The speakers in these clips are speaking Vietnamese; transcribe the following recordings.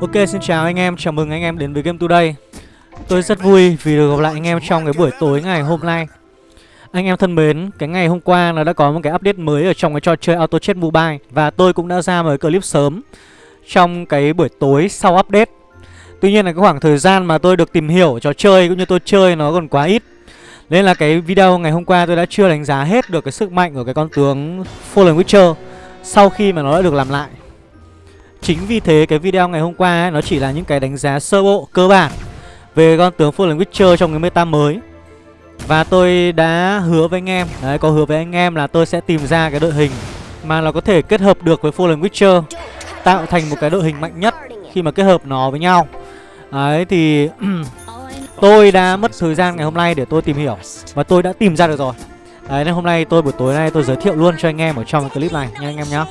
Ok xin chào anh em, chào mừng anh em đến với Game Today. Tôi rất vui vì được gặp lại anh em trong cái buổi tối ngày hôm nay. Anh em thân mến, cái ngày hôm qua nó đã có một cái update mới ở trong cái trò chơi Auto Chess Mobile Và tôi cũng đã ra một cái clip sớm trong cái buổi tối sau update. Tuy nhiên là cái khoảng thời gian mà tôi được tìm hiểu trò chơi cũng như tôi chơi nó còn quá ít. Nên là cái video ngày hôm qua tôi đã chưa đánh giá hết được cái sức mạnh của cái con tướng Fallen Witcher Sau khi mà nó đã được làm lại. Chính vì thế cái video ngày hôm qua ấy, nó chỉ là những cái đánh giá sơ bộ cơ bản về con tướng Fallen Witcher trong cái meta mới. Và tôi đã hứa với anh em, đấy có hứa với anh em là tôi sẽ tìm ra cái đội hình mà nó có thể kết hợp được với Fallen Witcher tạo thành một cái đội hình mạnh nhất khi mà kết hợp nó với nhau. Đấy thì tôi đã mất thời gian ngày hôm nay để tôi tìm hiểu và tôi đã tìm ra được rồi. Đấy nên hôm nay tôi buổi tối nay tôi giới thiệu luôn cho anh em ở trong cái clip này nha anh em nhé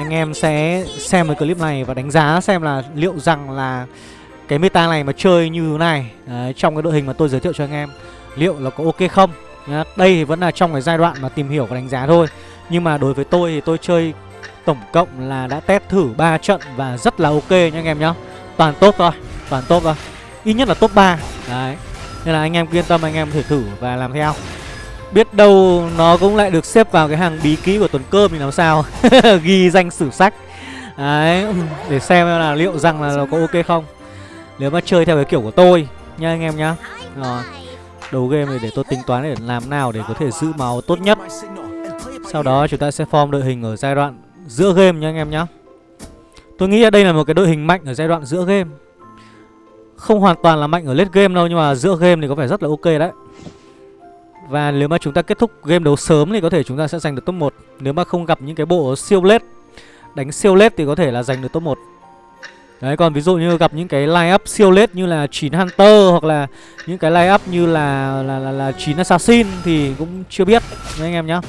anh em sẽ xem cái clip này và đánh giá xem là liệu rằng là cái meta này mà chơi như thế này đấy, trong cái đội hình mà tôi giới thiệu cho anh em liệu là có ok không? Nhá. đây thì vẫn là trong cái giai đoạn mà tìm hiểu và đánh giá thôi. Nhưng mà đối với tôi thì tôi chơi tổng cộng là đã test thử 3 trận và rất là ok nha anh em nhá. Toàn tốt thôi toàn tốt thôi. Ít nhất là top 3 đấy. Nên là anh em yên tâm anh em thử thể thử và làm theo. Biết đâu nó cũng lại được xếp vào cái hàng bí ký của tuần cơm thì làm sao? Ghi danh sử sách. Đấy, Để xem là liệu rằng là nó có ok không. Nếu mà chơi theo cái kiểu của tôi Nha anh em nhá. Rồi, Đầu game thì để tôi tính toán để làm nào để có thể giữ máu tốt nhất. Sau đó chúng ta sẽ form đội hình ở giai đoạn giữa game nha anh em nhá. Tôi nghĩ là đây là một cái đội hình mạnh ở giai đoạn giữa game. Không hoàn toàn là mạnh ở late game đâu, Nhưng mà giữa game thì có vẻ rất là ok đấy và nếu mà chúng ta kết thúc game đấu sớm thì có thể chúng ta sẽ giành được top 1 Nếu mà không gặp những cái bộ siêu lết Đánh siêu lết thì có thể là giành được top 1 Đấy còn ví dụ như gặp những cái line up siêu lết như là 9 Hunter hoặc là những cái line up như là là là, là 9 Assassin thì cũng chưa biết đấy anh em nhá.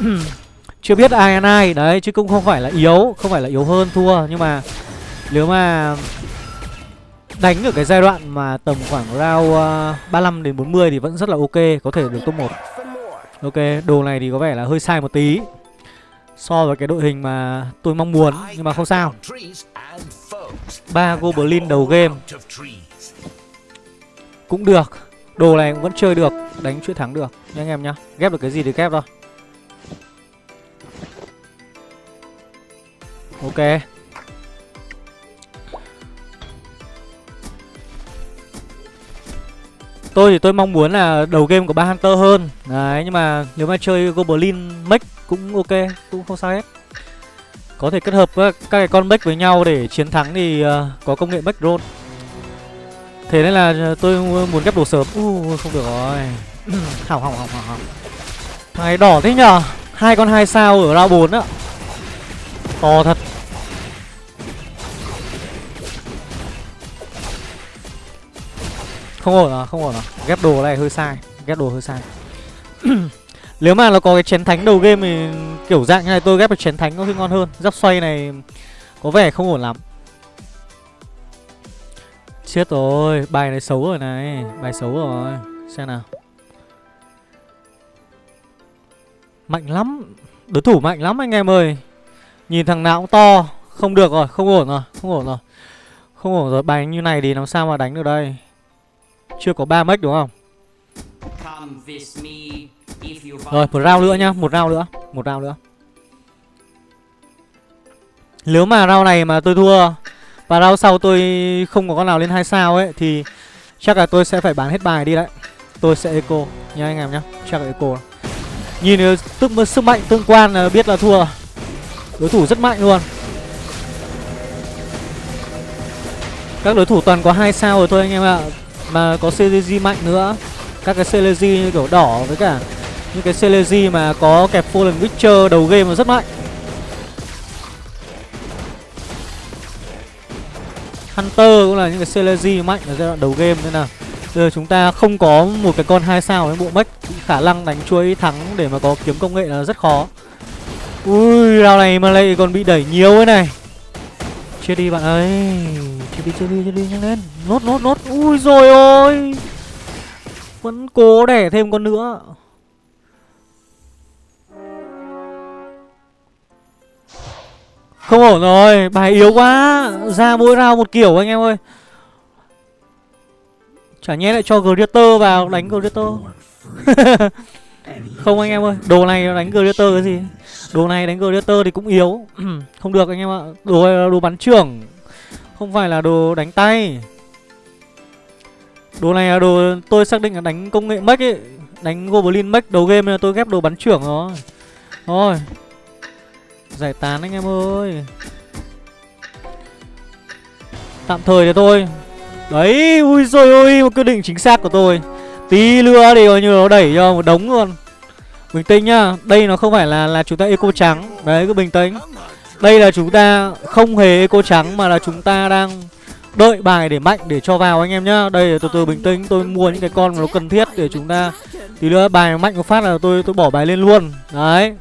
chưa biết ai ăn ai. Đấy chứ cũng không phải là yếu, không phải là yếu hơn thua. Nhưng mà nếu mà đánh ở cái giai đoạn mà tầm khoảng round ờ, uh, 35 đến 40 thì vẫn rất là ok, có thể được top 1. Ok, đồ này thì có vẻ là hơi sai một tí so với cái đội hình mà tôi mong muốn nhưng mà không sao. ba goblin đầu game cũng được. Đồ này cũng vẫn chơi được, đánh chuỗi thắng được nha anh em nhá. Ghép được cái gì thì ghép thôi. Ok. Tôi thì tôi mong muốn là đầu game của ba Hunter hơn. Đấy nhưng mà nếu mà chơi Goblin mech cũng ok Cũng không sao hết. Có thể kết hợp các, các cái con mech với nhau để chiến thắng thì uh, có công nghệ mech Drone. Thế nên là ờ, tôi muốn ghép đồ sớm. Uh, Không được rồi. Hỏng hỏng hỏng hỏng Này đỏ thế nhở hai con hai sao ở round 4 á. To thật. Không ổn à, không ổn à. Ghép đồ này hơi sai Ghép đồ hơi sai. Nếu mà nó có cái chén thánh đầu game thì kiểu dạng như này tôi ghép được chén thánh có khi ngon hơn. Giáp xoay này có vẻ không ổn lắm. Chết rồi, bài này xấu rồi này Bài xấu rồi. Xem nào. Mạnh lắm Đối thủ mạnh lắm anh em ơi. Nhìn thằng nào cũng to Không được rồi, không ổn rồi, không ổn rồi. Không ổn rồi, bài như này thì làm sao mà đánh được đây? Chưa có 3 mech đúng không? Rồi, một round nữa nhá, một round nữa, một round nữa. Nếu mà round này mà tôi thua và round sau tôi không có con nào lên hai sao ấy thì chắc là tôi sẽ phải bán hết bài đi đấy. Tôi sẽ eco nha anh em nhá, chắc là eco. Nhìn tức sức mạnh tương quan là biết là thua. Đối thủ rất mạnh luôn. Các đối thủ toàn có hai sao rồi thôi anh em ạ. Mà có CLG mạnh nữa. Các cái CLG như kiểu đỏ với cả Những cái CLG mà có kẹp Fallen Witcher đầu game mà rất mạnh. Hunter cũng là những cái CLG mạnh ở giai đoạn đầu game nên là Giờ chúng ta không có một cái con hai sao với bộ mech Khả năng đánh chuỗi thắng để mà có kiếm công nghệ là rất khó. Ui, rao này mà lại còn bị đẩy nhiều thế này. Chết đi bạn ơi. Chết đi, chết đi, chết đi, nhanh lên. Nốt, nốt, nốt. Ui rồi ôi. Vẫn cố đẻ thêm con nữa. Không ổn rồi Bài yếu quá. Ra mỗi rau một kiểu anh em ơi. Chả nhé lại cho Greater vào đánh Greater. Không anh em ơi Đồ này đánh Greater cái gì? Đồ này đánh Greater thì cũng yếu. Không được anh em ạ. Đồ đồ bắn trưởng. Không phải là đồ đánh tay. Đồ này là đồ tôi xác định là đánh công nghệ mech ấy Đánh Goblin mech đầu game là tôi ghép đồ bắn trưởng rồi. Thôi Giải tán anh em ơi. Tạm thời thì thôi Đấy, ui rồi ôi, một quyết định chính xác của tôi. Tí lừa thì coi như nó đẩy cho một đống luôn. Bình tĩnh nhá Đây nó không phải là là chúng ta eco trắng. Đấy, cứ bình tĩnh. Đây là chúng ta không hề eco trắng Mà là chúng ta đang đợi bài để mạnh để cho vào anh em nhá. Đây từ từ bình tĩnh, Tôi mua những cái con mà nó cần thiết để chúng ta Tí nữa bài mạnh một phát là tôi tôi bỏ bài lên luôn. Đấy.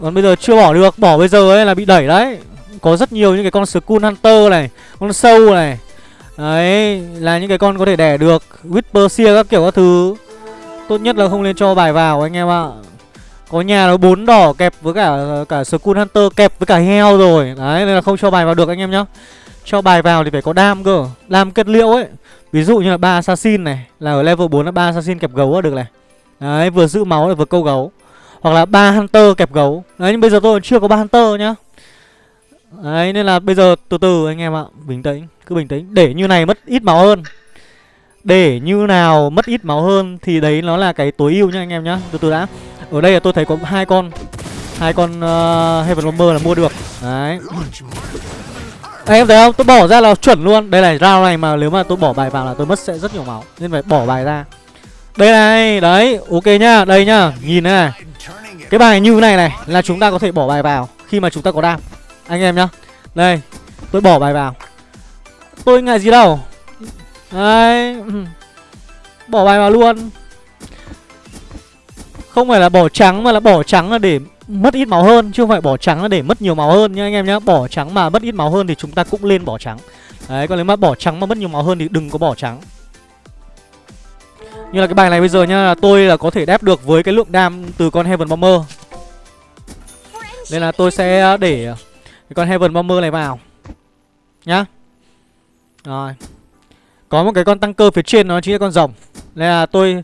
Còn bây giờ chưa bỏ được, Bỏ bây giờ ấy là bị đẩy đấy. Có rất nhiều những cái con Skull Hunter này, Con sâu này. Đấy, là những cái con có thể đẻ được, Whisper Seer các kiểu các thứ. Tốt nhất là không nên cho bài vào anh em ạ. Có nhà nó bốn đỏ kẹp với cả cả Skull Hunter kẹp với cả heo rồi. Đấy, nên là không cho bài vào được anh em nhá. Cho bài vào thì phải có đam cơ, Đam kết liễu ấy. Ví dụ như là ba assassin này, Là ở level 4 là ba assassin kẹp gấu là được này. Đấy, vừa giữ máu lại vừa câu gấu. Hoặc là ba hunter kẹp gấu. Đấy, nhưng bây giờ tôi chưa có ba hunter nhá. Đấy, nên là bây giờ từ từ anh em ạ, Bình tĩnh, cứ bình tĩnh. Để như này mất ít máu hơn. Để như nào mất ít máu hơn Thì đấy nó là cái tối ưu nha anh em nhá. Từ từ đã. Ở đây là tôi thấy có hai con. Hai con uh, Heaven Bomber là mua được. Đấy. Anh em thấy không? Tôi bỏ ra là chuẩn luôn. Đây này, round này mà nếu mà tôi bỏ bài vào là tôi mất sẽ rất nhiều máu. Nên phải bỏ bài ra. Đây này, đấy, ok nhá. Đây nhá, nhìn này Cái bài như này này là chúng ta có thể bỏ bài vào Khi mà chúng ta có đam. Anh em nhá. Đây, tôi bỏ bài vào. Tôi ngại gì đâu. Đấy ừ. Bỏ bài vào luôn. Không phải là bỏ trắng mà là bỏ trắng là để mất ít máu hơn, Chứ không phải bỏ trắng là để mất nhiều máu hơn nha anh em nhá. Bỏ trắng mà mất ít máu hơn thì chúng ta cũng lên bỏ trắng. Đấy, còn nếu mà bỏ trắng mà mất nhiều máu hơn thì đừng có bỏ trắng. Như là cái bài này bây giờ nhá, là Tôi là có thể đáp được với cái lượng đam từ con Heaven Bomber. Nên là tôi sẽ à, để à, cái con Heaven Bomber này vào. Nhá. Rồi. Có một cái con tăng cơ phía trên, nó chính là con rồng. Nên là tôi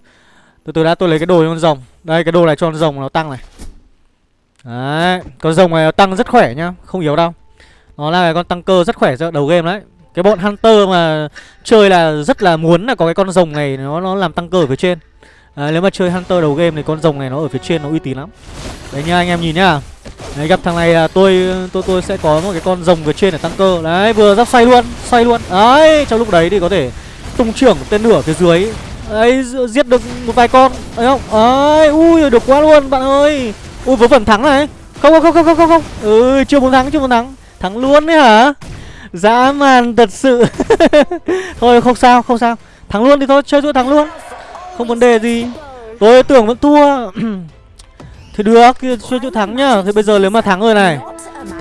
từ từ đã tôi lấy cái đồ cho con rồng. Đây cái đồ này cho con rồng nó tăng này. Đấy Con rồng này nó tăng rất khỏe nhá Không yếu đâu. Nó là cái con tăng cơ rất khỏe cho đầu game đấy. Cái bọn Hunter mà chơi là rất là muốn là có cái con rồng này Nó nó làm tăng cơ ở phía trên. À, Nếu mà chơi Hunter đầu game thì con rồng này nó ở phía trên nó uy tín lắm. Đấy nha anh em nhìn nhá. Đấy gặp thằng này là tôi tôi tôi sẽ có một cái con rồng phía trên để tăng cơ. Đấy vừa giáp xoay luôn Xoay luôn. Đấy trong lúc đấy thì có thể tung trưởng tên lửa phía dưới ấy giết được một vài con. Ấy không? Ấy ui được quá luôn bạn ơi. Ui vớ vẩn thắng này. Không không không không không không. Ừ chưa muốn thắng chưa muốn thắng. Thắng luôn đấy hả? Dã man thật sự. Thôi không sao không sao. Thắng luôn thì thôi chơi chuỗi thắng luôn. Không vấn đề gì. Tôi tưởng vẫn thua. Thì được, chơi chữ thắng nhá. Thì bây giờ nếu mà thắng rồi này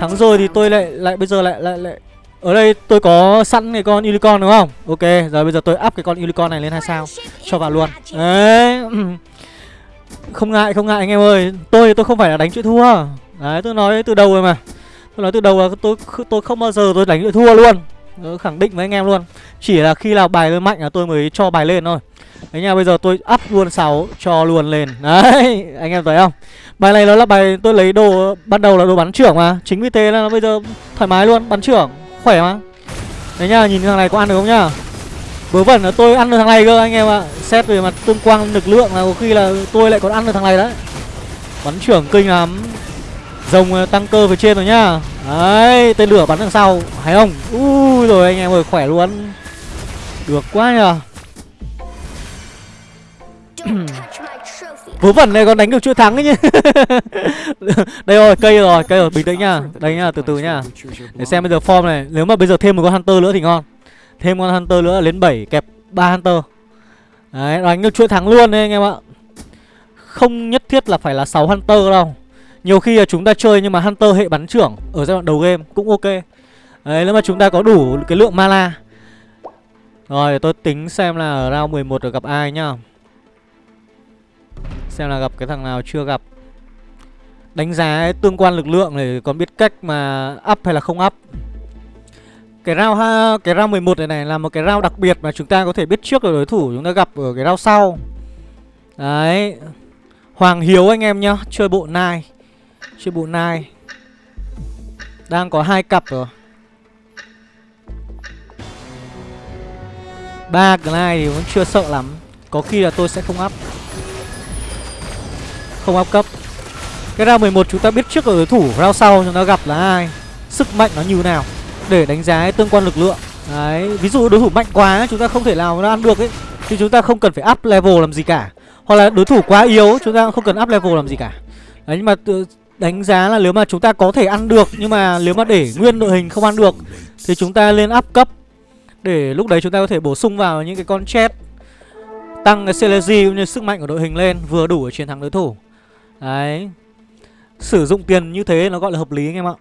Thắng rồi thì tôi lại lại bây giờ lại lại lại ở đây tôi có sẵn cái con unicorn đúng không? Ok, giờ bây giờ tôi up cái con unicorn này lên hai sao? Cho vào luôn. Đấy. Không ngại, không ngại anh em ơi. Tôi tôi không phải là đánh chữ thua. Đấy, tôi nói từ đầu rồi mà. Tôi nói từ đầu là tôi tôi không bao giờ tôi đánh chữ thua luôn. Tôi Khẳng định với anh em luôn. Chỉ là khi nào bài tôi mạnh là tôi mới cho bài lên thôi. Đấy nha, bây giờ tôi up luôn 6 cho luôn lên. Đấy, anh em thấy không? Bài này nó là bài tôi lấy đồ ban đầu là đồ bắn trưởng mà. Chính vì thế là nó bây giờ thoải mái luôn, bắn trưởng, khỏe mà. Đấy nhá, nhìn thằng này có ăn được không nhá? Vớ vẩn là tôi ăn được thằng này cơ anh em ạ. Xét về mặt tương quang lực lượng là có khi là tôi lại còn ăn được thằng này đấy. Bắn trưởng kinh lắm. Rồng ờ, tăng cơ phía trên rồi nhá. Đấy, tên lửa bắn đằng sau. Hay không? Ui rồi anh em ơi, khỏe luôn. Được quá nhờ. Vớ vẩn này còn đánh được chuỗi thắng ấy nhỉ? Đây rồi, cây rồi, cây rồi, bình tĩnh nha. Đây nhá, từ từ nha Để xem bây giờ form này. Nếu mà bây giờ thêm một con Hunter nữa thì ngon. Thêm con Hunter nữa lên 7 kẹp 3 Hunter. Đấy, đánh được chuỗi thắng luôn đấy anh em ạ. Không nhất thiết là phải là 6 Hunter đâu. Nhiều khi là chúng ta chơi nhưng mà Hunter hệ bắn trưởng Ở giai đoạn đầu game cũng ok. Đấy, nếu mà chúng ta có đủ cái lượng mana. Rồi, tôi tính xem là ở round 11 được gặp ai nhá. Xem là gặp cái thằng nào chưa gặp. Đánh giá tương quan lực lượng để còn biết cách mà up hay là không up. Cái round ha, cái round 11 này này là một cái round đặc biệt mà chúng ta có thể biết trước được đối thủ chúng ta gặp ở cái round sau. Đấy. Hoàng Hiếu anh em nhá, chơi bộ nai Chơi bộ nai. Đang có hai cặp rồi. Ba cái này thì vẫn chưa sợ lắm. Có khi là tôi sẽ không up. Không áp cấp. Cái round 11 chúng ta biết trước ở đối thủ, Round sau chúng ta gặp là ai, Sức mạnh nó như nào, Để đánh giá tương quan lực lượng. Đấy, Ví dụ đối thủ mạnh quá, chúng ta không thể nào nó ăn được ấy, Thì chúng ta không cần phải up level làm gì cả. Hoặc là đối thủ quá yếu, chúng ta không cần up level làm gì cả. Đấy, nhưng mà đánh giá là nếu mà chúng ta có thể ăn được, Nhưng mà nếu mà để nguyên đội hình không ăn được, Thì chúng ta lên up cấp. Để lúc đấy chúng ta có thể bổ sung vào những cái con chết Tăng cái Celezy cũng như sức mạnh của đội hình lên, Vừa đủ để chiến thắng đối thủ. Đấy. Sử dụng tiền như thế nó gọi là hợp lý anh em ạ.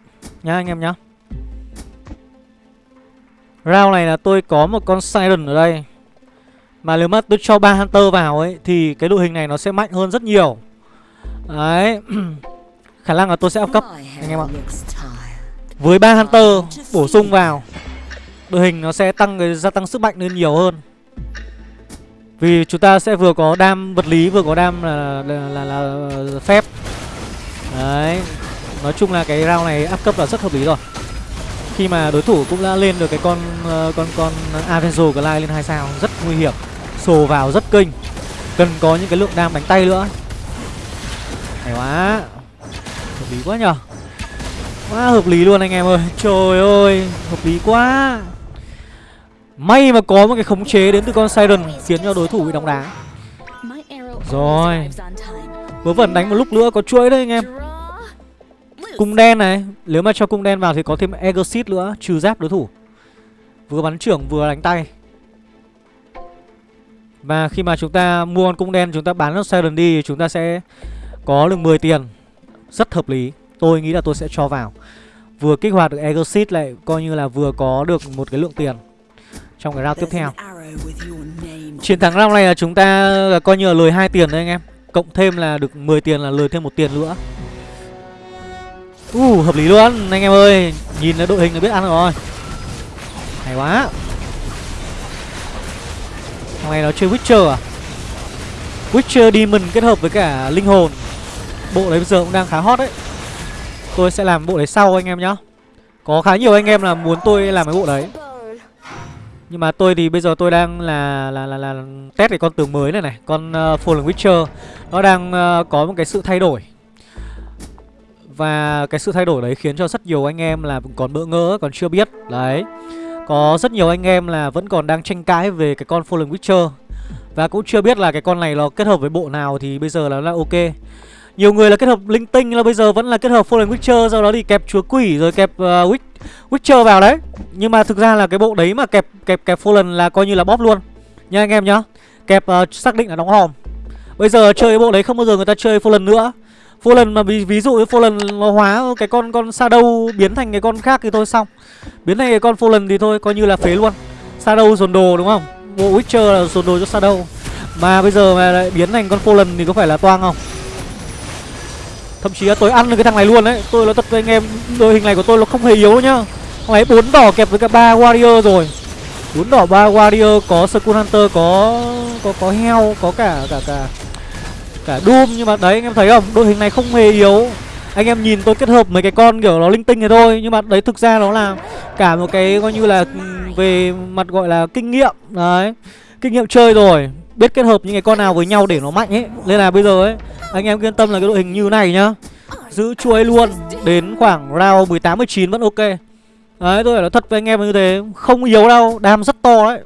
Nhá anh em nhá. Round này là tôi có một con Siren ở đây. Mà nếu mà tôi cho ba Hunter vào ấy, Thì cái đội hình này nó sẽ mạnh hơn rất nhiều. Đấy. Khả năng là tôi sẽ up cấp, anh em ạ. Với ba Hunter bổ sung vào, đội hình nó sẽ tăng cái gia tăng sức mạnh lên nhiều hơn vì chúng ta sẽ vừa có đam vật lý vừa có đam là là, là, là phép. Đấy. Nói chung là cái round này áp cấp là rất hợp lý rồi. Khi mà đối thủ cũng đã lên được cái con ờ, con con Avenzo Glide lên hai sao rất nguy hiểm. Sồ vào rất kinh cần có những cái lượng đam đánh tay nữa. Hay quá. Hợp lý quá nhở quá hợp lý luôn anh em ơi. Trời ơi hợp lý quá. May mà có một cái khống chế đến từ con Siren Khiến cho đối thủ bị đóng đá. Rồi. Vớ vẩn đánh một lúc nữa có chuỗi đấy anh em. Cung đen này Nếu mà cho cung đen vào thì có thêm Exit nữa Trừ giáp đối thủ. Vừa bắn trưởng vừa đánh tay. Và khi mà chúng ta mua con cung đen Chúng ta bán con Siren đi Chúng ta sẽ có được 10 tiền. Rất hợp lý. Tôi nghĩ là tôi sẽ cho vào. Vừa kích hoạt được Exit lại Coi như là vừa có được một cái lượng tiền trong cái round tiếp theo. Chiến thắng round này là chúng ta là coi như là lời hai tiền đấy anh em. Cộng thêm là được 10 tiền là lời thêm một tiền nữa. Uh, hợp lý luôn anh em ơi. Nhìn là đội hình là biết ăn rồi. Hay quá. Thằng này nó chơi Witcher à? Witcher Demon kết hợp với cả Linh Hồn. Bộ đấy bây giờ cũng đang khá hot đấy. Tôi sẽ làm bộ đấy sau anh em nhá. Có khá nhiều anh em là muốn tôi làm cái bộ đấy nhưng mà tôi thì bây giờ tôi đang là là là, là test cái con tướng mới này này, con uh, Fallen Witcher. Nó đang uh, có một cái sự thay đổi. Và cái sự thay đổi đấy khiến cho rất nhiều anh em là còn bỡ ngỡ, còn chưa biết. Đấy. Có rất nhiều anh em là vẫn còn đang tranh cãi về cái con Fallen Witcher. Và cũng chưa biết là cái con này nó kết hợp với bộ nào thì bây giờ là, là ok. Nhiều người là kết hợp linh tinh là bây giờ vẫn là kết hợp Fallen Witcher Sau đó thì kẹp chúa quỷ rồi kẹp uh, Witch, Witcher vào đấy. Nhưng mà thực ra là cái bộ đấy mà kẹp kẹp kẹp Fallen là coi như là bóp luôn. Nha anh em nhá. Kẹp uh, xác định là đóng hòm. Bây giờ chơi cái bộ đấy không bao giờ người ta chơi Fallen nữa. Fallen mà ví, ví dụ như Fallen nó hóa cái con con Shadow biến thành cái con khác thì thôi xong. Biến thành cái con Fallen thì thôi coi như là phế luôn. Shadow dồn đồ đúng không? Bộ Witcher là dồn đồ cho Shadow. Mà bây giờ mà lại biến thành con Fallen thì có phải là toang không? Thậm chí là tôi ăn được cái thằng này luôn đấy. Tôi nói thật với anh em, Đội hình này của tôi nó không hề yếu nhá. Thằng này bốn đỏ kẹp với cả ba warrior rồi. Bốn đỏ, ba warrior, Có Skull Hunter, Có có có heo, Có cả cả cả Cả Doom. Nhưng mà đấy, anh em thấy không? Đội hình này không hề yếu. Anh em nhìn tôi kết hợp mấy cái con kiểu nó linh tinh này thôi. Nhưng mà đấy, thực ra nó là Cả một cái coi như là ừ, Về mặt gọi là kinh nghiệm. Đấy, Kinh nghiệm chơi rồi. Biết kết hợp những cái con nào với nhau để nó mạnh ấy. Nên là bây giờ ấy anh em yên tâm là cái đội hình như này nhá. Giữ chuối luôn Đến khoảng round 18-19 vẫn ok. Đấy tôi phải nói thật với anh em như thế Không yếu đâu, đam rất to đấy.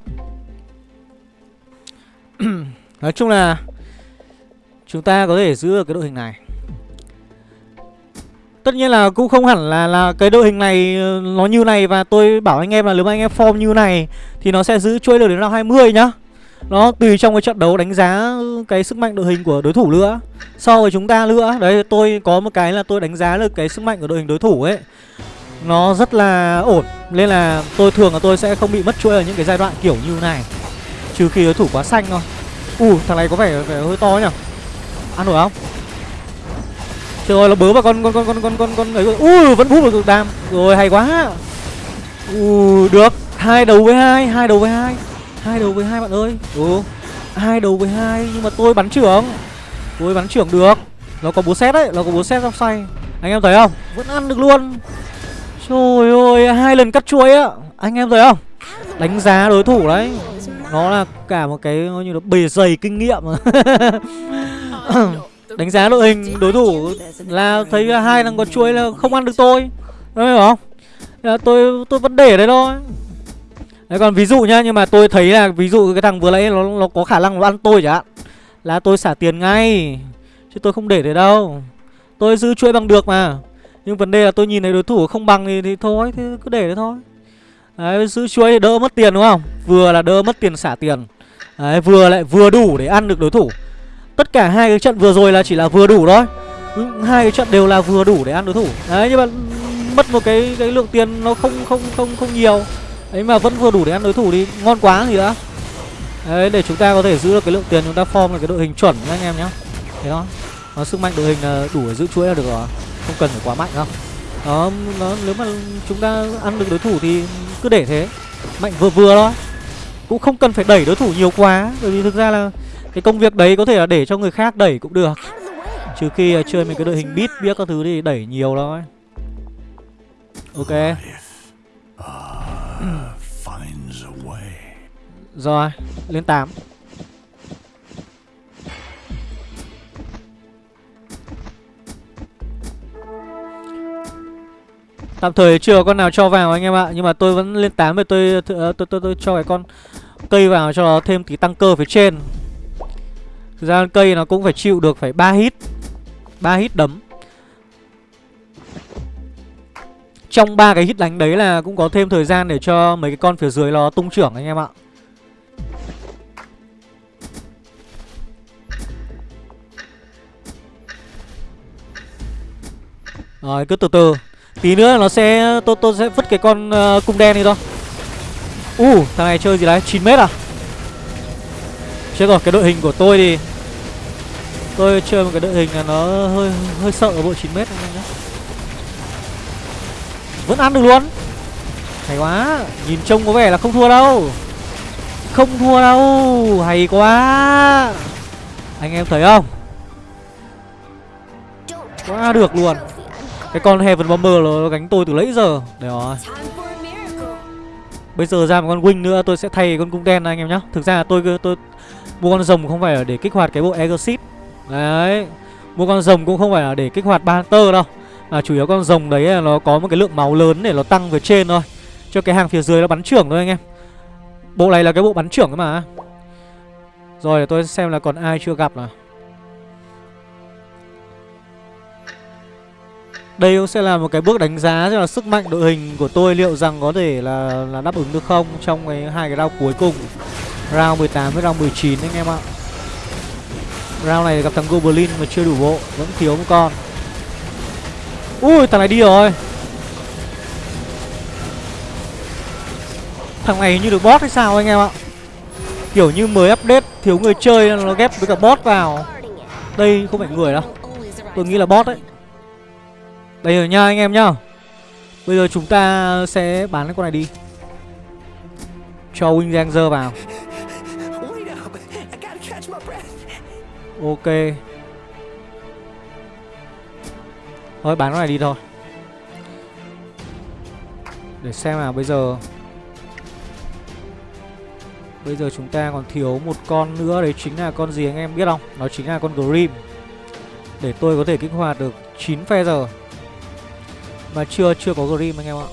Nói chung là Chúng ta có thể giữ được cái đội hình này. Tất nhiên là cũng không hẳn là là cái đội hình này ờ, nó như này Và tôi bảo anh em là nếu mà anh em form như này Thì nó sẽ giữ chuỗi được đến round 20 nhá nó tùy trong cái trận đấu đánh giá cái sức mạnh đội hình của đối thủ nữa So với chúng ta nữa Đấy tôi có một cái là tôi đánh giá được cái sức mạnh của đội hình đối thủ ấy Nó rất là ổn Nên là tôi thường là tôi sẽ không bị mất chuỗi ở những cái giai đoạn kiểu như này Trừ khi đối thủ quá xanh thôi Ù thằng này có vẻ, vẻ hơi to nhỉ Ăn nổi không Trời ơi, nó bớ vào con con con con con con con ấy. Ui, vẫn hút được đam. Rồi hay quá. Ui, được. Hai đầu với hai, hai đầu với hai. Hai đầu với hai bạn ơi. Ừ. Hai đầu với hai nhưng mà tôi bắn trưởng. Tôi bắn trưởng được. Nó có búa xét đấy, nó có búa xét trong xoay. Anh em thấy không? Vẫn ăn được luôn. Trời ơi, hai lần cắt chuối á. Anh em thấy không? Đánh giá đối thủ đấy. Nó là cả một cái như là bề dày kinh nghiệm đánh giá đội hình đối thủ là thấy hai thằng con chuối là không ăn được tôi đúng không dạ, tôi tôi vẫn để đấy thôi đấy còn ví dụ nhá nhưng mà tôi thấy là ví dụ cái thằng vừa nãy nó nó có khả năng nó ăn tôi chẳng hạn là tôi xả tiền ngay chứ tôi không để đấy đâu. Tôi giữ chuỗi bằng được mà. Nhưng vấn đề là tôi nhìn thấy đối thủ không bằng thì, thì thôi thì cứ để đấy thôi. Đấy giữ chuỗi thì đỡ mất tiền đúng không? Vừa là đỡ mất tiền xả tiền. Đấy vừa lại vừa đủ để ăn được đối thủ. Tất cả hai cái trận vừa rồi là chỉ là vừa đủ thôi. Ừ, hai cái trận đều là vừa đủ để ăn đối thủ. Đấy nhưng mà mất một cái cái lượng tiền nó không không không không nhiều ấy mà vẫn vừa đủ để ăn đối thủ đi, ngon quá gì đã. Đấy để chúng ta có thể giữ được cái lượng tiền chúng ta form là cái đội hình chuẩn nhá anh em nhá. Thế đó nó sức mạnh đội hình là đủ để giữ chuỗi là được rồi. Không cần phải quá mạnh đâu. Đó nó nếu mà chúng ta ăn được đối thủ thì cứ để thế. Mạnh vừa vừa thôi. Cũng không cần phải đẩy đối thủ nhiều quá. Bởi vì thực ra là cái công việc đấy có thể là để cho người khác đẩy cũng được. Trừ khi uh, chơi mấy cái đội hình beat biết các thứ thì đẩy nhiều thôi. Ok. Rồi, lên 8 Tạm thời chưa có con nào cho vào anh em ạ Nhưng mà tôi vẫn lên 8 rồi tôi, tôi, ờ, tôi, tôi, tôi cho cái con cây vào cho nó thêm tí tăng cơ phía trên. Thực ra cây nó cũng phải chịu được phải 3 hit 3 hit đấm. Trong ba cái hit đánh đấy là cũng có thêm thời gian để cho mấy cái con phía dưới nó tung trưởng anh em ạ. Rồi cứ từ từ. Tí nữa nó sẽ tôi tôi sẽ vứt cái con uh, cung đen đi thôi. U uh, thằng này chơi gì đấy? 9 mét à? Chết rồi cái đội hình của tôi thì Tôi chơi một cái đội hình là nó hơi hơi sợ ở bộ 9 mét anh em nhé vẫn ăn được luôn. Hay quá, Nhìn trông có vẻ là không thua đâu. Không thua đâu, Hay quá. Anh em thấy không? Quá được luôn. Cái con Heaven Bomber nó gánh tôi từ lấy giờ. Đấy rồi. Bây giờ ra một con Wing nữa, tôi sẽ thay con cung đen anh em nhá. Thực ra là tôi tôi mua con rồng không phải là để kích hoạt cái bộ Exit Đấy. Mua con rồng cũng không phải là để kích hoạt ba tơ đâu à, chủ yếu con rồng đấy là nó có một cái lượng máu lớn để nó tăng về trên thôi. Cho cái hàng phía dưới nó bắn trưởng thôi anh em. Bộ này là cái bộ bắn trưởng mà. Rồi để tôi xem là còn ai chưa gặp nào. Đây cũng sẽ là một cái bước đánh giá cho là sức mạnh đội hình của tôi liệu rằng có thể là là đáp ứng được không trong cái hai cái round cuối cùng. Round 18 với round 19 anh em ạ. Round này gặp thằng Goblin mà chưa đủ bộ Vẫn thiếu một con. Ui, thằng này đi rồi. Thằng này như được bot hay sao anh em ạ? Kiểu như mới update, Thiếu người chơi nó ghép với cả bot vào. Đây không phải người đâu. Tôi nghĩ là bot đấy. Đây rồi nha anh em nhá. Bây giờ chúng ta sẽ bán cái con này đi. Cho Wing Ranger vào. Ok. Thôi, bán nó này đi thôi. Để xem nào, bây giờ. Bây giờ chúng ta còn thiếu một con nữa, Đấy chính là con gì anh em biết không? Nó chính là con Grim. Để tôi có thể kích hoạt được 9 phe giờ. Mà chưa chưa có Grim anh em ạ.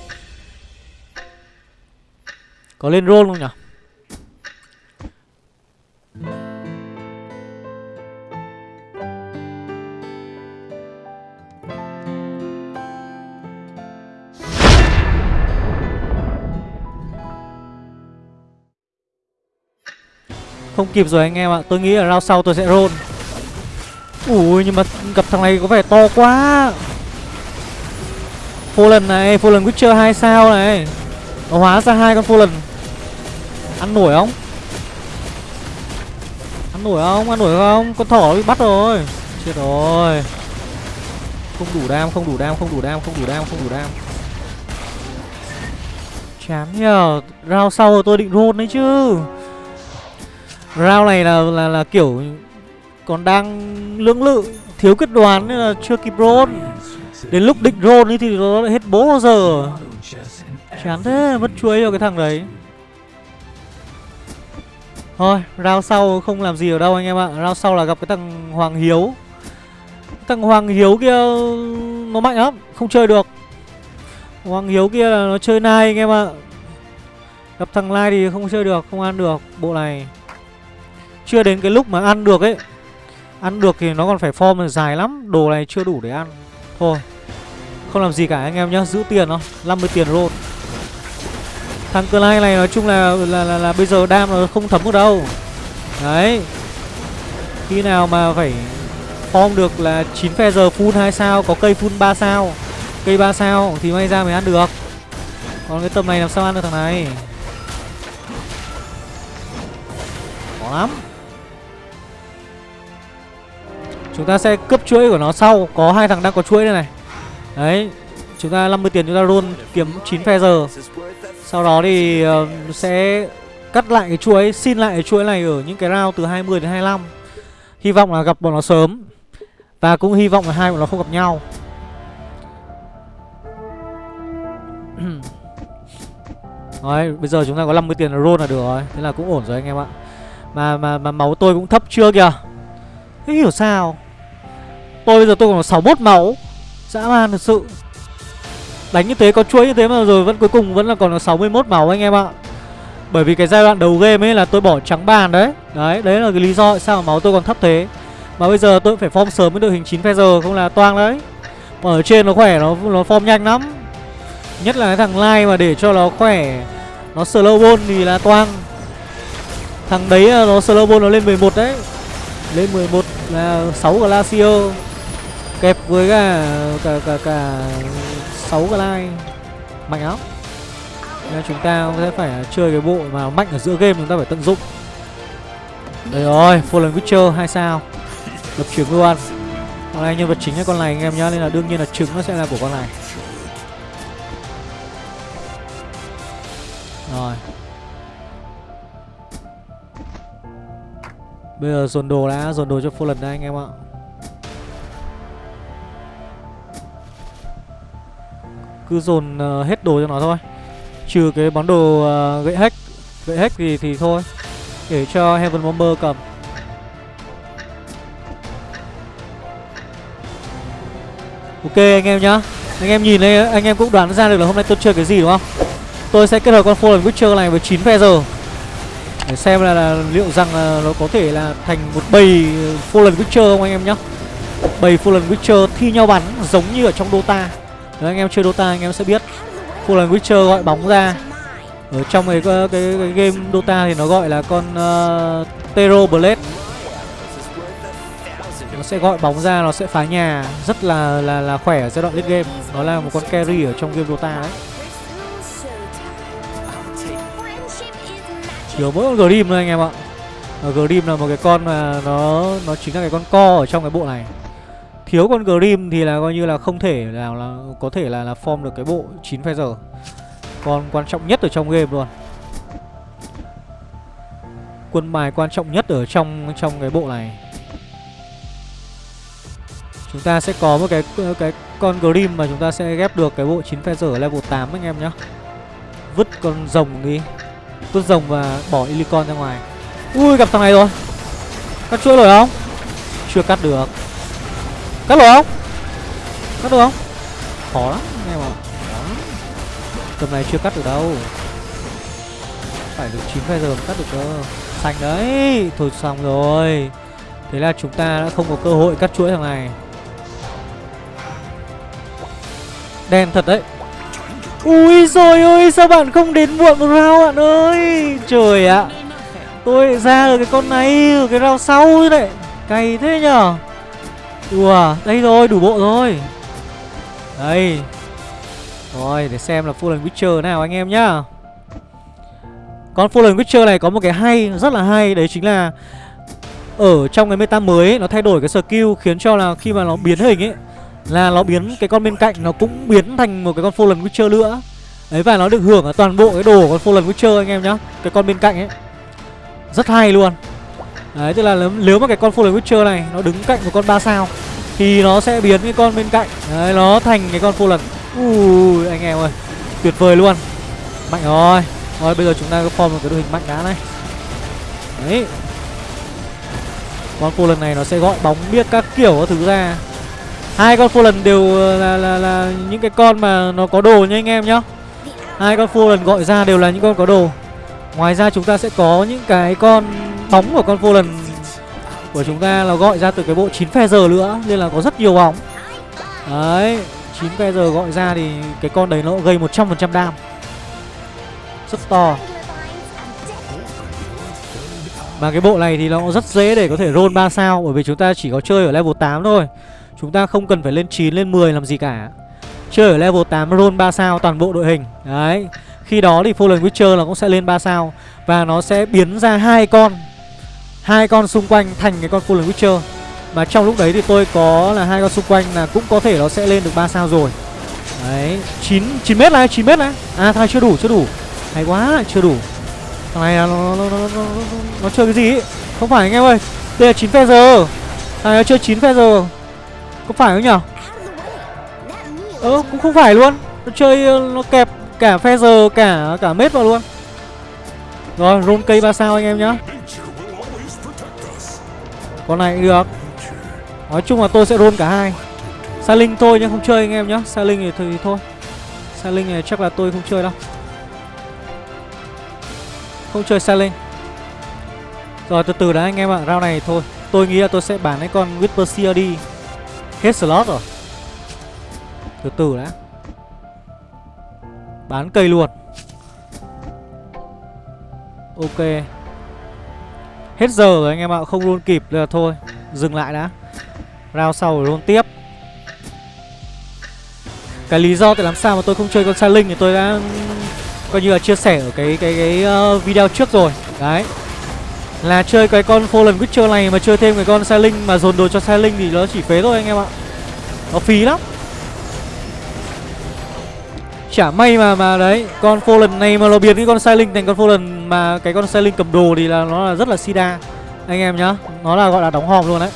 Có lên roll không nhỉ? Không kịp rồi anh em ạ. Tôi nghĩ là round sau tôi sẽ roll. Ui nhưng mà gặp thằng này có vẻ to quá. Fallen này Fallen Witcher 2 sao này. Nó hóa ra hai con Fallen. Ăn nổi không? Ăn nổi không? Ăn nổi không? Con thỏ bị bắt rồi. Chết rồi. Không đủ đam, không đủ đam, không đủ đam, không đủ đam, không đủ đam. Chán nhờ. Round sau tôi định roll đấy chứ. Round này là là là kiểu Còn đang lưỡng lự Thiếu quyết đoán nên là chưa kịp roll. Đến lúc định roll thì nó lại hết bố bao giờ Chán thế, mất chuối cho cái thằng đấy. Thôi, round sau không làm gì ở đâu anh em ạ. Round sau là gặp cái thằng Hoàng Hiếu. Thằng Hoàng Hiếu kia Nó mạnh lắm, không chơi được. Hoàng Hiếu kia là nó chơi nai anh em ạ. Gặp thằng Lai thì không chơi được, không ăn được Bộ này. Chưa đến cái lúc mà ăn được ấy. Ăn được thì nó còn phải form dài lắm Đồ này chưa đủ để ăn. Thôi Không làm gì cả anh em nhá Giữ tiền thôi 50 tiền roll. Thằng cơ lai này nói chung là là, là là bây giờ đam nó không thấm được đâu. Đấy. Khi nào mà phải form được là 9 phe giờ full 2 sao Có cây full 3 sao Cây 3 sao thì may ra mới ăn được. Còn cái tầm này làm sao ăn được thằng này? Khó lắm. Chúng ta sẽ cướp chuỗi của nó sau. Có hai thằng đang có chuỗi đây này. Đấy Chúng ta 50 tiền chúng ta roll kiếm 9 phe giờ. Sau đó thì uh, sẽ cắt lại cái chuỗi Xin lại cái chuỗi này ở những cái round từ 20 đến 25 Hy vọng là gặp bọn nó sớm. Và cũng hy vọng là hai bọn nó không gặp nhau. Đấy, bây giờ chúng ta có 50 tiền là roll là được rồi. Thế là cũng ổn rồi anh em ạ. Mà mà mà máu tôi cũng thấp chưa kìa. Thế hiểu sao? Tôi bây giờ tôi còn 61 máu. Dã man thật sự. Đánh như thế có chuỗi như thế mà rồi vẫn cuối cùng vẫn là còn là 61 máu anh em ạ. Bởi vì cái giai đoạn đầu game ấy là tôi bỏ trắng bàn đấy. Đấy, đấy là cái lý do sao mà máu tôi còn thấp thế. Mà bây giờ tôi phải form sớm với đội hình 9 phe giờ không là toang đấy. Còn Ở trên nó khỏe, nó nó form nhanh lắm. Nhất là cái thằng Lai mà để cho nó khỏe. Nó slow ball thì là toang. Thằng đấy nó slow ball nó lên 11 đấy. Lên 11 là 6 Glacier. Kẹp với cả cả cả, cả 6 like Mạnh lắm. Nên chúng ta sẽ phải chơi cái bộ mà mạnh ở giữa game chúng ta phải tận dụng. Đây rồi, Fallen Witcher 2 sao. Lập trứng luôn. Con này nhân vật chính là con này anh em nhá Nên là đương nhiên là trứng nó sẽ là của con này. Rồi. Bây giờ dồn đồ đã, dồn đồ cho Fallen đây anh em ạ. Cứ dồn uh, hết đồ cho nó thôi. Trừ cái món đồ uh, gậy hack. Gậy hack thì, thì thôi. Để cho Heaven Bomber cầm. Ok anh em nhá. Anh em nhìn đây anh em cũng đoán ra được là hôm nay tôi chơi cái gì đúng không? Tôi sẽ kết hợp con Fallen Witcher này với 9 phe giờ. Để xem là, là liệu rằng là nó có thể là thành một bầy Fallen Witcher không anh em nhá? Bầy Fallen Witcher thi nhau bắn giống như ở trong Dota. Nếu anh em chơi Dota anh em sẽ biết. Fallen Witcher gọi bóng ra. Ở trong cái, cái, cái, cái game Dota thì nó gọi là con uh, Tero Blade. Nó sẽ gọi bóng ra nó sẽ phá nhà. Rất là là là khỏe ở giai đoạn late game. Nó là một con carry ở trong game Dota đấy. Thiếu mỗi con Grim thôi anh em ạ. Ờ, Grim là một cái con mà nó nó chính là cái con co ở trong cái bộ này. Thiếu con Grim thì là coi như là không thể nào là, có thể là là form được cái bộ 9 phe giờ Con quan trọng nhất ở trong game luôn. Quân bài quan trọng nhất ở trong trong cái bộ này. Chúng ta sẽ có một cái cái con Grim mà chúng ta sẽ ghép được cái bộ 9 phe giờ level 8 anh em nhá. Vứt con rồng đi. Vứt rồng và bỏ Ilicon ra ngoài. Ui, gặp thằng này rồi. Cắt chuỗi rồi không? Chưa cắt được. Cắt được không? Cắt được không? Khó lắm anh em ạ Tầm này chưa cắt được đâu. Phải được 9 phe giờ mới cắt được cơ. Xanh đấy, Thôi xong rồi. Thế là chúng ta đã không có cơ hội cắt chuỗi thằng này. Đen thật đấy. Ui rồi ơi sao bạn không đến muộn một round bạn ơi? Trời ạ. Tôi ra được cái con này ở cái round sau đấy. Cày thế nhở? Đùa Đây rồi đủ bộ rồi. Đây. Rồi để xem là Fallen Witcher nào anh em nhá. Con Fallen Witcher này có một cái hay Rất là hay. Đấy chính là Ở trong cái meta mới ấy, Nó thay đổi cái skill Khiến cho là khi mà nó biến hình ấy là nó biến cái con bên cạnh nó cũng biến thành một cái con Fallen Witcher nữa. Đấy và nó được hưởng ở toàn bộ cái đồ của con Fallen Witcher anh em nhá. Cái con bên cạnh ấy. Rất hay luôn. Đấy tức là nếu mà cái con Fallen Witcher này Nó đứng cạnh một con 3 sao Thì nó sẽ biến cái con bên cạnh. Đấy nó thành cái con Fallen. Ui anh em ơi Tuyệt vời luôn. Mạnh rồi. Rồi bây giờ chúng ta có form một cái đội hình mạnh đá này. Đấy. Con Fallen này nó sẽ gọi bóng biết các kiểu các thứ ra. Hai con Fallen đều là, là, là những cái con mà nó có đồ nha anh em nhá. Hai con Fallen gọi ra đều là những con có đồ. Ngoài ra chúng ta sẽ có những cái con bóng của con Fallen của chúng ta là gọi ra từ cái bộ 9 phe giờ nữa, Nên là có rất nhiều bóng. Đấy 9 phe giờ gọi ra thì cái con đấy nó gây 100% đam. Rất to. Mà cái bộ này thì nó rất dễ để có thể roll 3 sao, Bởi vì chúng ta chỉ có chơi ở level 8 thôi. Chúng ta không cần phải lên 9 lên 10 làm gì cả. Chơi ở level 8 roll 3 sao toàn bộ đội hình. Đấy, Khi đó thì Fallen Witcher là cũng sẽ lên 3 sao Và nó sẽ biến ra hai con hai con xung quanh thành cái con Fallen Witcher. Mà trong lúc đấy thì tôi có là hai con xung quanh là cũng có thể nó sẽ lên được 3 sao rồi. Đấy 9, 9 mét này 9 mét này. À thằng này chưa đủ chưa đủ. Hay quá chưa đủ. Thằng này nó, nó, nó, nó, nó, nó chơi cái gì ấy? Không phải anh em ơi Đây là 9 phe giờ Thằng này nó chơi 9 phe giờ Có phải không nhở Ơ cũng không phải luôn. Nó chơi nó kẹp cả phe giờ cả cả mét vào luôn. Rồi roll cây 3 sao anh em nhá. Con này cũng được. Nói chung là tôi sẽ roll cả hai. Sa Linh thôi nhưng không chơi anh em nhá. Sa Linh thì, thì thôi. Sa Linh này chắc là tôi không chơi đâu. Không chơi Sa Linh. Rồi từ từ đã anh em ạ. Rau này thôi. Tôi nghĩ là tôi sẽ bán cái con Whisper đi. Hết slot rồi. Từ từ đã. Bán cây luôn. Ok. Hết giờ rồi anh em ạ Không luôn kịp là thôi Dừng lại đã. Round sau rồi luôn tiếp. Cái lý do tại làm sao mà tôi không chơi con Sa Linh Thì tôi đã Coi như là chia sẻ ở cái cái cái uh, video trước rồi. Đấy. Là chơi cái con Fallen Witcher này Mà chơi thêm cái con Sa Linh Mà dồn đồ cho Sa Linh thì nó chỉ phế thôi anh em ạ. Nó phí lắm. Chả may mà mà đấy Con Fallen này mà nó biến cái con Silent thành con Fallen mà cái con Silent cầm đồ thì là nó là rất là sida, Anh em nhá. Nó là gọi là đóng hòm luôn đấy.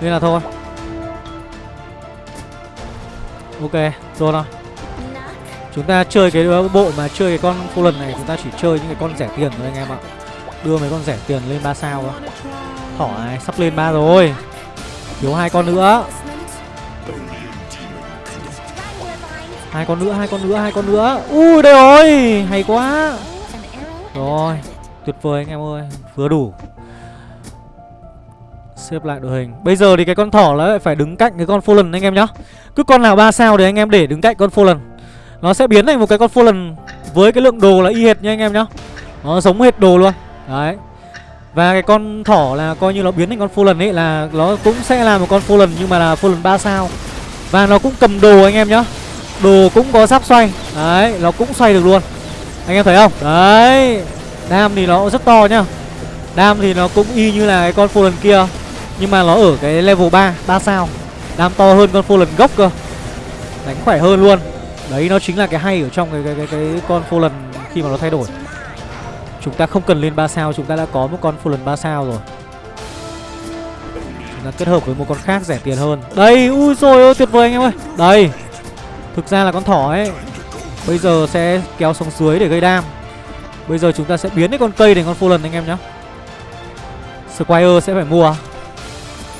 Nên là thôi. Ok, rồi nào. Chúng ta chơi cái bộ mà chơi cái con Fallen này, Chúng ta chỉ chơi những cái con rẻ tiền thôi anh em ạ. Đưa mấy con rẻ tiền lên 3 sao thôi. Thỏ này sắp lên 3 rồi. Thiếu hai con nữa. Hai con nữa, hai con nữa, hai con nữa. Ui, đây rồi. Hay quá rồi, tuyệt vời anh em ơi, vừa đủ. Xếp lại đội hình. Bây giờ thì cái con thỏ nó lại phải đứng cạnh cái con fallen anh em nhá. Cứ con nào ba sao thì anh em để đứng cạnh con fallen. Nó sẽ biến thành một cái con fallen với cái lượng đồ là y hệt nha anh em nhá. Nó giống hệt đồ luôn. Đấy. Và cái con thỏ là coi như nó biến thành con fallen ấy, là nó cũng sẽ là một con fallen nhưng mà là fallen 3 sao. Và nó cũng cầm đồ anh em nhá. Đồ cũng có sắp xoay. Đấy, nó cũng xoay được luôn. Anh em thấy không? Đấy Đam thì nó rất to nhá. Đam thì nó cũng y như là cái con lần kia Nhưng mà nó ở cái level 3 3 sao. Đam to hơn con lần gốc cơ. Đánh khỏe hơn luôn. Đấy nó chính là cái hay ở trong cái cái cái, cái con lần khi mà nó thay đổi. Chúng ta không cần lên 3 sao Chúng ta đã có một con lần 3 sao rồi. Chúng ta kết hợp với một con khác rẻ tiền hơn. Đây ui rồi ơi tuyệt vời anh em ơi. Đây Thực ra là con thỏ ấy Bây giờ sẽ kéo xuống dưới để gây đam. Bây giờ chúng ta sẽ biến cái con cây thành con Fallen anh em nhé Squire sẽ phải mua.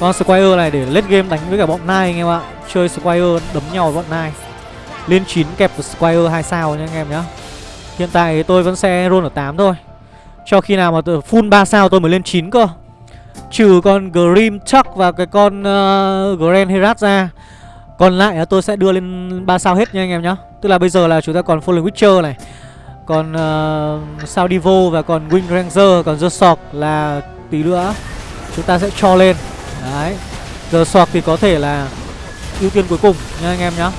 Con Squire này để late game đánh với cả bọn Nine anh em ạ. Chơi Squire đấm nhau với bọn Nine Lên 9 kẹp với Squire 2 sao nha anh em nhé Hiện tại tôi vẫn sẽ roll ở 8 thôi. Cho khi nào mà full 3 sao tôi mới lên 9 cơ. Trừ con Grim Chuck và cái con uh, Grand Herat ra còn lại là tôi sẽ đưa lên 3 sao hết nha anh em nhá. Tức là bây giờ là chúng ta còn Fallen Witcher này Còn uh, sao Divo và còn Wing Ranger Còn The Sork là tí nữa Chúng ta sẽ cho lên. Đấy The Sork thì có thể là ưu tiên cuối cùng nha anh em nhá.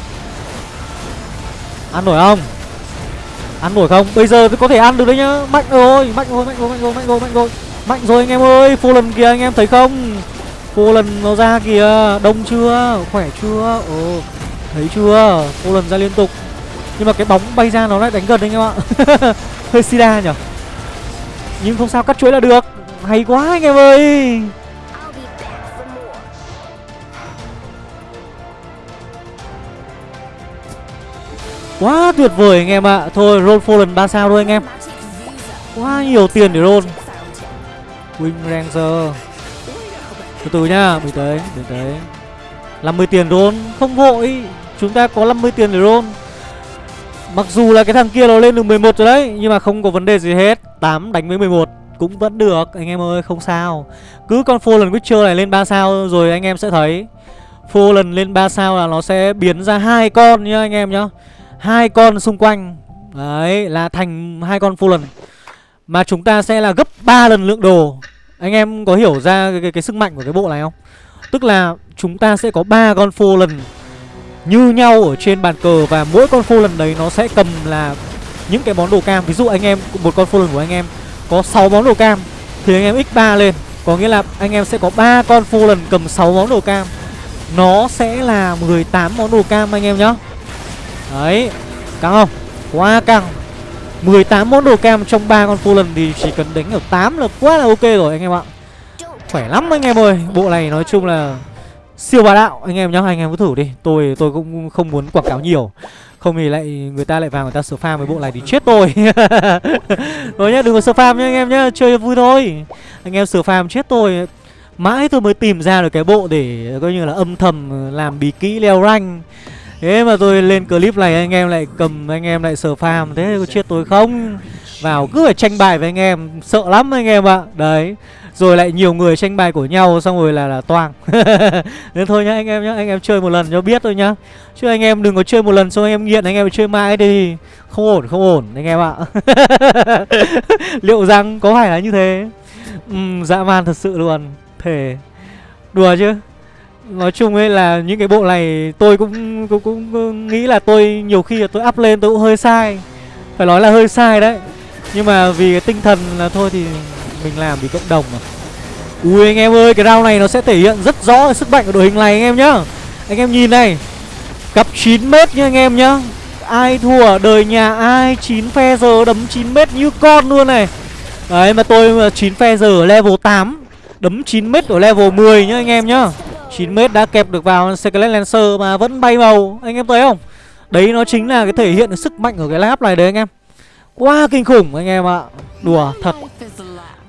Ăn nổi không? Ăn nổi không? Bây giờ tôi có thể ăn được đấy nhá. Mạnh rồi, mạnh rồi, mạnh rồi, mạnh rồi, mạnh rồi, mạnh rồi Mạnh rồi anh em ơi, Fallen kìa anh em thấy không? Cô lần nó ra kìa. Đông chưa? Khỏe chưa? Ồ, Thấy chưa? Cô lần ra liên tục. Nhưng mà cái bóng bay ra nó lại đánh gần anh em ạ. Hơi sida nhở Nhưng không sao, cắt chuỗi là được. Hay quá anh em ơi. Quá tuyệt vời anh em ạ. Thôi roll Fallen 3 sao thôi anh em. Quá nhiều tiền để roll Wing Ranger. Từ từ nhá Bình tĩnh Bình tĩnh 50 tiền roll, Không vội. Chúng ta có 50 tiền để roll. Mặc dù là cái thằng kia nó lên được 11 rồi đấy, Nhưng mà không có vấn đề gì hết. 8 đánh với 11 cũng vẫn được, Anh em ơi, không sao. Cứ con Fallen Witcher này lên 3 sao rồi anh em sẽ thấy. Fallen lên 3 sao là nó sẽ biến ra hai con nhá, anh em nhá. Hai con xung quanh. Đấy, là thành hai con Fallen. Mà chúng ta sẽ là gấp 3 lần lượng đồ. Anh em có hiểu ra cái, cái, cái sức mạnh của cái bộ này không? Tức là chúng ta sẽ có ba con phô lần như nhau ở trên bàn cờ và mỗi con phô lần đấy nó sẽ cầm là những cái món đồ cam. Ví dụ anh em một con phô lần của anh em có 6 món đồ cam thì anh em x3 lên. Có nghĩa là anh em sẽ có ba con phô lần cầm 6 món đồ cam. Nó sẽ là 18 món đồ cam anh em nhá. Đấy căng không? Quá căng. 18 món đồ cam trong ba con Fallen thì chỉ cần đánh ở 8 là quá là ok rồi, anh em ạ. Khỏe lắm anh em ơi. Bộ này nói chung là siêu bá đạo. Anh em nhá, anh em cứ thử đi. Tôi tôi cũng không muốn quảng cáo nhiều. Không thì lại người ta lại vào người ta sửa farm với bộ này thì chết tôi. Rồi nhá, đừng có sửa farm nhá anh em nhá. Chơi vui thôi. Anh em sửa farm chết tôi. Mãi tôi mới tìm ra được cái bộ để coi như là âm thầm làm bí kỹ leo rank thế mà tôi lên clip này anh em lại cầm anh em lại sờ farm thế có chết tôi không? Vào cứ phải tranh bài với anh em sợ lắm anh em ạ. Đấy rồi lại nhiều người tranh bài của nhau xong rồi là là toang. Nên thôi nhá anh em nhá anh em chơi một lần cho biết thôi nhá. Chứ anh em đừng có chơi một lần xong anh em nghiện anh em chơi mãi đi. Không ổn không ổn anh em ạ. Liệu rằng có phải là như thế? Ừ, dã man thật sự luôn. Thề. Đùa chứ? Nói chung ấy là những cái bộ này tôi cũng cũng, cũng, nghĩ là tôi nhiều khi là tôi up lên tôi cũng hơi sai. Phải nói là hơi sai đấy. Nhưng mà vì cái tinh thần là thôi thì mình làm vì cộng đồng mà. Ui anh em ơi cái round này nó sẽ thể hiện rất rõ sức mạnh của đội hình này anh em nhá. Anh em nhìn này. Cặp 9 mét nha anh em nhá. Ai thua đời nhà ai 9 phe giờ đấm 9 mét như con luôn này. Đấy mà tôi 9 phe giờ level 8 đấm 9 mét ở level 10 nhá anh em nhá. 9 mét đã kẹp được vào Skelet Lancer mà vẫn bay màu anh em thấy không đấy, nó chính là cái thể hiện sức mạnh của cái lab này đấy anh em quá kinh khủng anh em ạ đùa, thật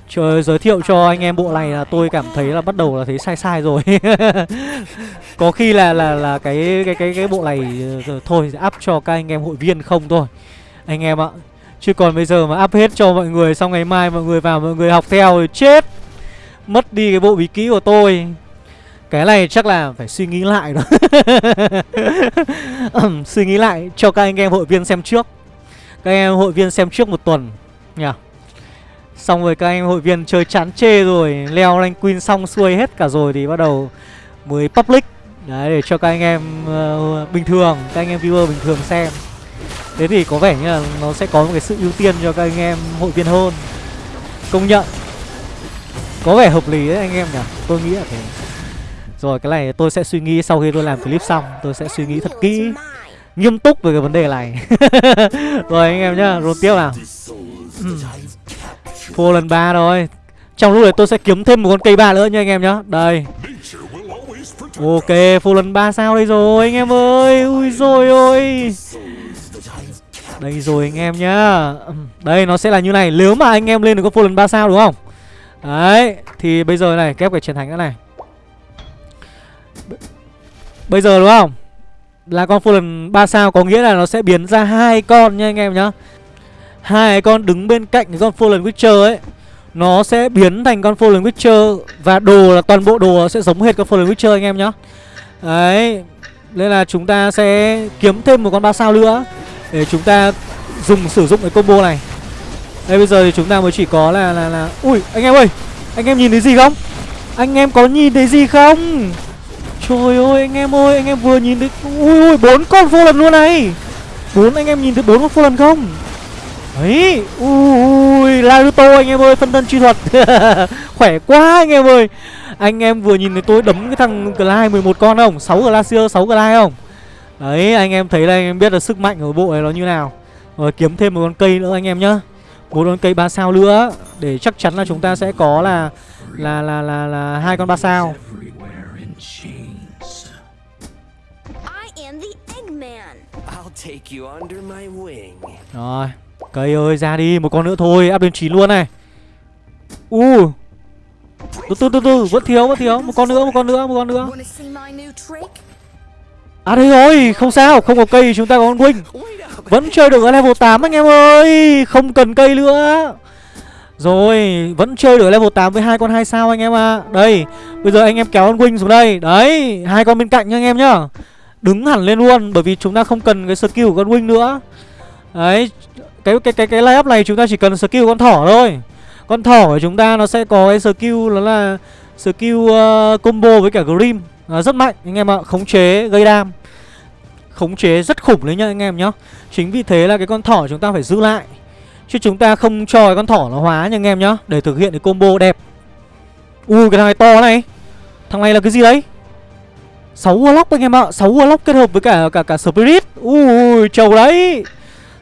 Trời giới thiệu cho anh em bộ này là tôi cảm thấy là bắt đầu là thấy sai sai rồi. Có khi là là là cái cái cái cái bộ này ờ, thôi, up cho các anh em hội viên không thôi. Anh em ạ. Chứ còn bây giờ mà up hết cho mọi người, xong ngày mai mọi người vào mọi người học theo thì chết. Mất đi cái bộ bí kỹ của tôi. Cái này chắc là phải suy nghĩ lại đó. Suy nghĩ lại cho các anh em hội viên xem trước. Các anh em hội viên xem trước một tuần nhỉ. Xong rồi các anh hội viên chơi chán chê rồi Leo rank queen xong xuôi hết cả rồi Thì bắt đầu mới public Đấy để cho các anh em uh, bình thường Các anh em viewer bình thường xem Thế thì có vẻ như là nó sẽ có một cái sự ưu tiên cho các anh em hội viên hơn Công nhận Có vẻ hợp lý đấy anh em nhỉ Tôi nghĩ là thế rồi, cái này tôi sẽ suy nghĩ sau khi tôi làm clip xong, Tôi sẽ suy nghĩ thật kỹ, Nghiêm túc về cái vấn đề này. Rồi, anh em nhá Roll tiếp nào. Ừ. Full lần 3 rồi. Trong lúc này tôi sẽ kiếm thêm một con cây ba nữa nha anh em nhá. Đây. Ok full lần 3 sao đây rồi, anh em ơi. Ui rồi ôi. Đây rồi, anh em nhá. Đây, nó sẽ là như này. Nếu mà anh em lên được có full lần 3 sao, đúng không? Đấy, Thì bây giờ này, kép cái chiến thánh nữa này. Bây giờ đúng không Là con full 3 sao Có nghĩa là nó sẽ biến ra hai con nha anh em nhá hai con đứng bên cạnh con Fallen Witcher ấy nó sẽ biến thành con Fallen Witcher và đồ là toàn bộ đồ sẽ giống hệt con Fallen Witcher anh em nhá. Đấy. Nên là chúng ta sẽ kiếm thêm một con ba sao nữa để chúng ta dùng sử dụng cái combo này. Đây bây giờ thì chúng ta mới chỉ có là là là ui anh em ơi, anh em nhìn thấy gì không? Anh em có nhìn thấy gì không? Trời ơi anh em ơi, anh em vừa nhìn thấy ui ui bốn con Fallen luôn này. Bốn anh em nhìn thấy bốn con Fallen không? ấy Ui Naruto anh em ơi phân thân chi thuật. Khỏe quá anh em ơi. Anh em vừa nhìn thấy tôi đấm cái thằng Glide 11 con không? 6 Glacier 6 Glide không? Đấy anh em thấy đây anh em biết là sức mạnh của bộ này nó như nào. Rồi kiếm thêm một con cây nữa anh em nhá. Một con cây ba sao nữa. Để chắc chắn là chúng ta sẽ có là là là là là hai con ba sao. Rồi cây ơi ra đi một con nữa thôi áp lên chín luôn này. U. Từ từ từ từ vẫn thiếu vẫn thiếu một con nữa một con nữa một con nữa. À đây rồi không sao không có cây thì chúng ta có con wing! Vẫn chơi được ở level 8 anh em ơi Không cần cây nữa. Rồi Vẫn chơi được ở level 8 với hai con hai sao anh em ạ. À. Đây Bây giờ anh em kéo con Wing xuống đây. Đấy hai con bên cạnh nha anh em nhá Đứng hẳn lên luôn Bởi vì chúng ta không cần cái skill của con Wing nữa. Đấy Cái cái cái cái line up này chúng ta chỉ cần skill của con thỏ thôi. Con thỏ của chúng ta nó sẽ có cái skill Đó là skill uh, combo với cả Grim. Nó rất mạnh anh em ạ Khống chế gây đam. Khống chế rất khủng đấy nhá anh em nhá. Chính vì thế là cái con thỏ chúng ta phải giữ lại. Chứ chúng ta không cho cái con thỏ nó hóa nha anh em nhá. Để thực hiện cái combo đẹp. Ui cái thằng này to này. Thằng này là cái gì đấy? 6 Warlock anh em ạ. 6 Warlock kết hợp với cả cả cả Spirit. Ui trầu đấy.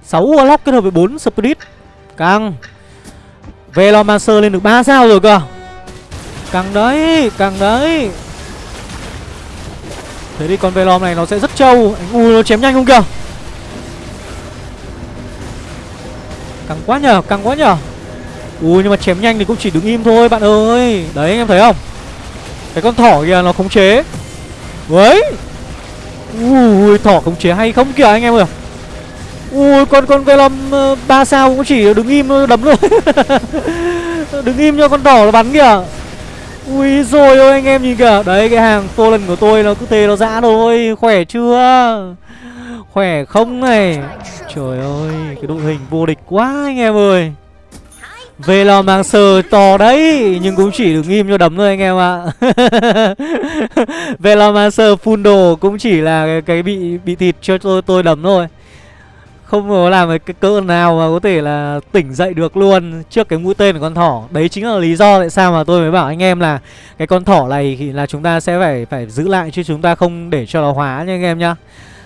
6 Warlock kết hợp với 4 Spirit. Căng. Velomancer lên được 3 sao rồi cơ. Căng đấy Căng đấy. Thế thì con Velom này nó sẽ rất trâu. Anh ui nó chém nhanh không kìa. Căng quá nhờ, căng quá nhờ. Ui nhưng mà chém nhanh thì cũng chỉ đứng im thôi bạn ơi. Đấy anh em thấy không? Cái con thỏ kìa nó khống chế. Đấy Ui thỏ khống chế hay không kìa anh em ơi. Ui con con Velom uh, 3 sao cũng chỉ đứng im đấm thôi. Đứng im cho con thỏ nó bắn kìa. Ui rồi ôi anh em nhìn kìa. Đấy cái hàng lần của tôi nó cứ thế nó dã thôi. Khỏe chưa? Khỏe không này? Trời ơi Cái đội hình vô địch quá anh em ơi về lò mang sờ to đấy Nhưng cũng chỉ được im cho đấm thôi anh em ạ. Về lò mang sờ full đồ Cũng chỉ là cái, cái bị bị thịt cho tôi tôi đấm thôi. Không có làm cái cỡ nào mà có thể là tỉnh dậy được luôn trước cái mũi tên của con thỏ. Đấy chính là lý do tại sao mà tôi mới bảo anh em là cái con thỏ này thì là chúng ta sẽ phải phải giữ lại chứ chúng ta không để cho nó hóa nha anh em nhá.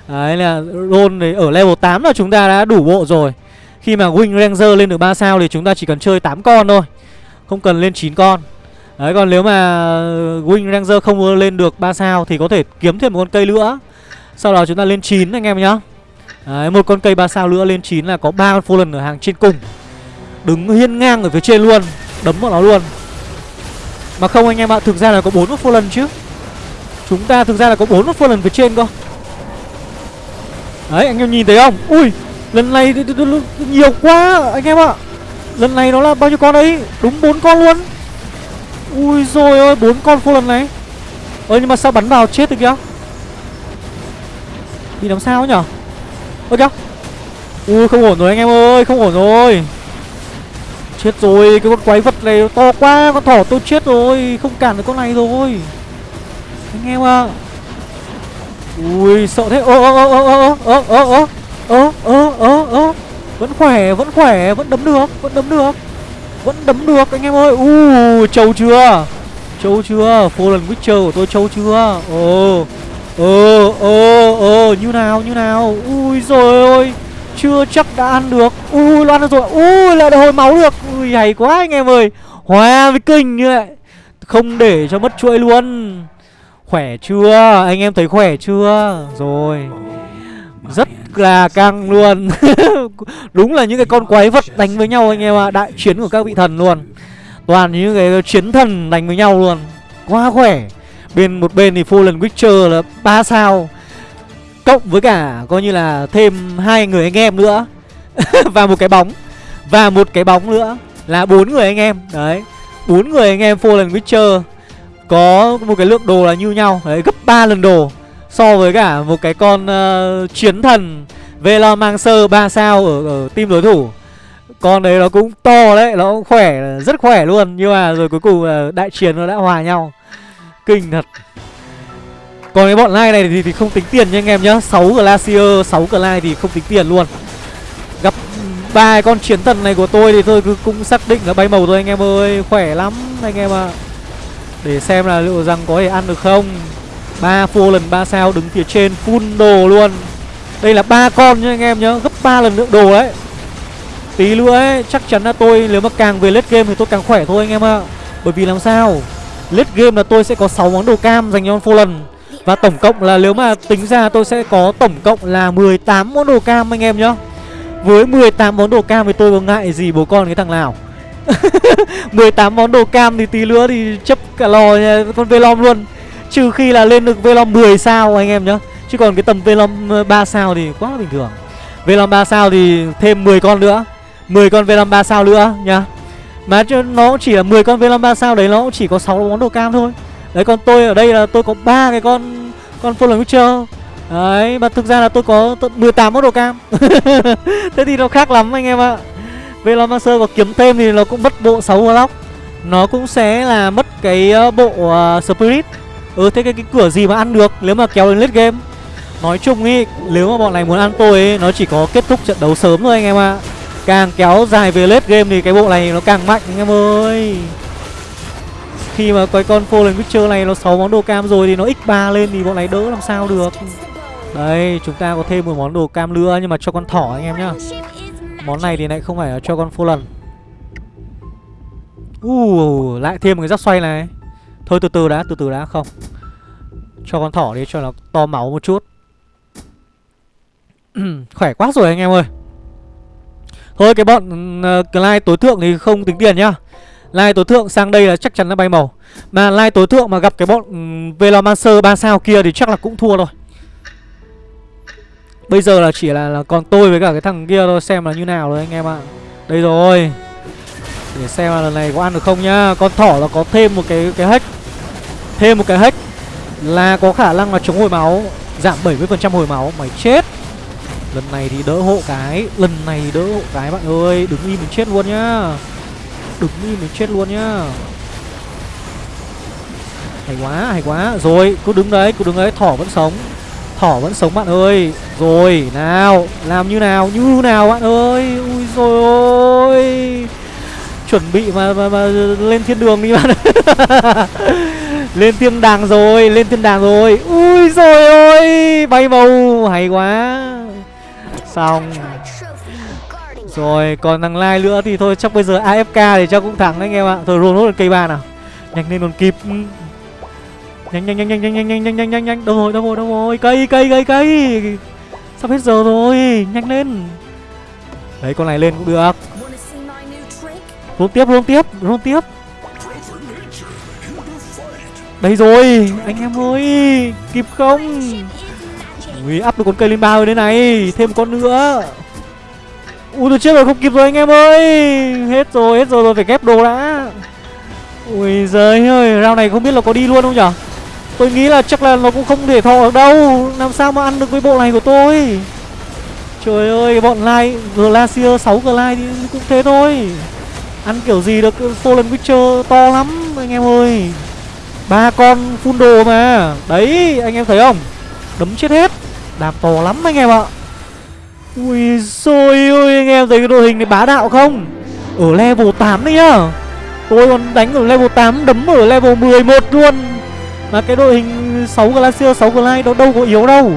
Đấy là roll đấy ở level 8 là chúng ta đã đủ bộ rồi khi mà wing ranger lên được 3 sao thì chúng ta chỉ cần chơi 8 con thôi không cần lên 9 con. Đấy còn nếu mà wing ranger không lên được 3 sao thì có thể kiếm thêm một con cây nữa sau đó chúng ta lên 9 anh em nhá. Đấy, một con cây 3 sao nữa lên 9 là có ba con Fallen ở hàng trên cùng. Đứng hiên ngang ở phía trên luôn Đấm vào nó luôn. Mà không anh em ạ, thực ra là có bốn con Fallen chứ. Chúng ta thực ra là có bốn con Fallen phía trên cơ. Đấy, anh em nhìn thấy không? Ui, lần này nhiều quá anh em ạ. Lần này nó là bao nhiêu con đấy? Đúng bốn con luôn. Ui rồi ơi, bốn con Fallen này. Ơ nhưng mà sao bắn vào chết được kìa? Bị làm sao nhở? Ơ kìa. Ui không ổn rồi anh em ơi Không ổn rồi. Chết rồi Cái con quái vật này to quá Con thỏ tôi chết rồi Không cản được con này rồi. Anh em ạ. Ui sợ thế. Ơ ơ ơ ơ ơ ơ ơ ơ ơ ơ ơ. Vẫn khỏe Vẫn khỏe, Vẫn đấm được, Vẫn đấm được. Vẫn đấm được, anh em ơi. U, trâu chưa? Trâu chưa? Fallen Witcher của tôi trâu chưa? Ồ ồ ồ ồ. Như nào như nào? Ui rồi ôi. Chưa chắc đã ăn được. Ui loan ăn được rồi. Ui, lại hồi máu được. Ui, hay quá, anh em ơi. Hòa với kinh như vậy. Không để cho mất chuỗi luôn. Khỏe chưa? Anh em thấy khỏe chưa? Rồi. Rất là căng luôn. Đúng là những cái con quái vật đánh với nhau anh em ạ à. Đại chiến của các vị thần luôn. Toàn những cái chiến thần đánh với nhau luôn. Quá khỏe. Bên, một bên thì Fallen Witcher là 3 sao. Cộng với cả coi như là thêm hai người anh em nữa. Và một cái bóng. Và một cái bóng nữa Là bốn người anh em. Đấy. Bốn người anh em Fallen Witcher Có một cái lượng đồ là như nhau. Đấy, gấp 3 lần đồ. So với cả một cái con uh, chiến thần Velomancer 3 sao ở, ở team đối thủ. Con đấy nó cũng to đấy Nó cũng khỏe Rất khỏe luôn. Nhưng mà rồi cuối cùng uh, đại chiến nó đã hòa nhau. Kinh thật. Còn cái bọn lai này thì, thì không tính tiền nha anh em nhá. 6 Glacier, 6 Glide thì không tính tiền luôn. Gặp ba con chiến thần này của tôi thì tôi cứ cũng xác định là bay màu thôi anh em ơi. Khỏe lắm anh em ạ. Để xem là liệu rằng có thể ăn được không ba phô lần ba sao đứng phía trên full đồ luôn. Đây là ba con nhá anh em nhá gấp 3 lần lượng đồ đấy. Tí nữa ấy chắc chắn là tôi nếu mà càng về late game thì tôi càng khỏe thôi anh em ạ. Bởi vì làm sao late game là tôi sẽ có 6 món đồ cam dành cho full lần. Và tổng cộng là nếu mà tính ra tôi sẽ có tổng cộng là 18 món đồ cam anh em nhá. Với 18 món đồ cam thì tôi có ngại gì bố con cái thằng nào? 18 món đồ cam thì tí nữa thì chấp cả lò nha, con Velom luôn. Trừ khi là lên được Velom 10 sao anh em nhá. Chứ còn cái tầm Velom ờ, 3 sao thì quá là bình thường. Velom 3 sao thì thêm 10 con nữa. 10 con Velom 3 sao nữa nhá. Mà nó chỉ là 10 con Velom 3 sao đấy nó cũng chỉ có 6 món đồ cam thôi. Đấy còn tôi ở đây là tôi có ba cái con con Fallen Witcher. Đấy mà thực ra là tôi có 18 món đồ cam. Thế thì nó khác lắm anh em ạ. Velom Master có kiếm thêm thì nó cũng mất bộ 6 block Nó cũng sẽ là mất cái ờ, bộ uh, Spirit. Ừ thế cái, cái cửa gì mà ăn được nếu mà kéo đến late game? Nói chung ý nếu mà bọn này muốn ăn tôi ấy Nó chỉ có kết thúc trận đấu sớm thôi anh em ạ. Càng kéo dài về late game thì cái bộ này nó càng mạnh anh em ơi. Khi mà cái con Fallen Witcher này nó 6 món đồ cam rồi thì nó x3 lên thì bọn này đỡ làm sao được. Đây chúng ta có thêm một món đồ cam nữa nhưng mà cho con thỏ anh em nhá. Món này thì lại không phải là cho con Fallen. Uh, lại thêm một cái giáp xoay này. Thôi từ từ đã, từ từ đã không. Cho con thỏ đi cho nó to máu một chút. Khỏe quá rồi anh em ơi. Thôi cái bọn ừ, ờ, uh, like tối thượng thì không tính tiền nhá. Lai tối thượng sang đây là chắc chắn là bay màu. Mà lai tối thượng mà gặp cái bọn um, Velomancer 3 sao kia thì chắc là cũng thua rồi. Bây giờ là chỉ là, là còn tôi với cả cái thằng kia thôi Xem là như nào rồi anh em ạ. Đây rồi. Để xem là lần này có ăn được không nhá. Con thỏ là có thêm một cái cái hack. Thêm một cái hack Là có khả năng là chống hồi máu Giảm 70% hồi máu. Mày chết. Lần này thì đỡ hộ cái Lần này đỡ hộ cái bạn ơi. Đứng im mình chết luôn nhá. Đứng im mình chết luôn nhá. Hay quá, hay quá. Rồi, cứ đứng đấy, cứ đứng đấy. Thỏ vẫn sống. Thỏ vẫn sống bạn ơi. Rồi, nào, làm như nào, như nào bạn ơi. Ui rồi ôi. Chuẩn bị mà, mà, mà lên thiên đường đi bạn Lên thiên đàng rồi, lên thiên đàng rồi. Ui rồi ôi Bay màu, hay quá. Xong. Rồi còn thằng Lai nữa thì thôi chắc bây giờ AFK thì chắc cũng thắng anh em ạ. Thôi roll nốt cây ba nào. Nhanh lên còn kịp. Nhanh nhanh nhanh nhanh nhanh nhanh nhanh nhanh nhanh nhanh. Nhanh Đâu rồi đâu rồi đâu rồi. Cây cây cây cây. Sắp hết giờ rồi. Nhanh lên. Đấy con này lên cũng được. Luôn tiếp luôn tiếp luôn tiếp. Đây rồi, Anh em ơi, Kịp không? Ui up được con cây lên ba rồi đây này, Thêm một con nữa. Ui tôi chết rồi, không kịp rồi anh em ơi. Hết rồi hết rồi rồi phải ghép đồ đã. Ui giời ơi rau này không biết là có đi luôn không nhở? Tôi nghĩ là chắc là nó cũng không thể thọ được đâu. Làm sao mà ăn được với bộ này của tôi? Trời ơi, bọn Lai, Glacier 6 Glide thì cũng thế thôi. Ăn kiểu gì được, Fallen Witcher to lắm, anh em ơi ba con phun đồ mà. Đấy, anh em thấy không? Đấm chết hết. Đạp to lắm anh em ạ. Ui xôi ơi anh em thấy cái đội hình này bá đạo không? Ở level 8 đấy nhá. Tôi còn đánh ở level 8 đấm ở level 11 luôn. Mà cái đội hình 6 Glacier 6 Glide đó đâu có yếu đâu.